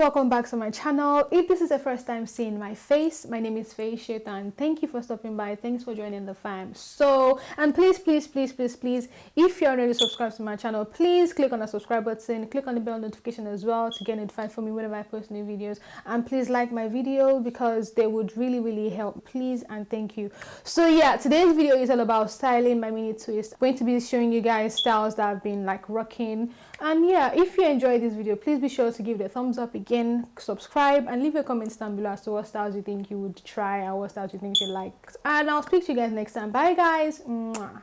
welcome back to my channel. If this is the first time seeing my face my name is Faye and thank you for stopping by. Thanks for joining the fam. So and please please please please please if you're already subscribed to my channel please click on the subscribe button click on the bell notification as well to get notified for me whenever I post new videos. And please like my video because they would really really help. Please and thank you. So yeah today's video is all about styling. My mini twist. I'm going to be showing you guys styles that I've been like rocking and yeah if you enjoyed this video please be sure to give it a thumbs up again subscribe and leave your comments down below as to what styles you think you would try and what styles you think you like and i'll speak to you guys next time. Bye guys. Mwah.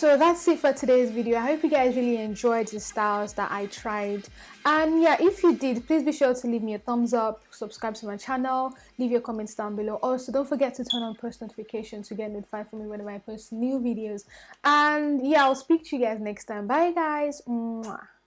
So that's it for today's video. I hope you guys really enjoyed the styles that i tried. And yeah if you did please be sure to leave me a thumbs up subscribe to my channel leave your comments down below. Also don't forget to turn on post notifications to get notified for me whenever i post new videos. And yeah i'll speak to you guys next time. Bye guys. Mwah.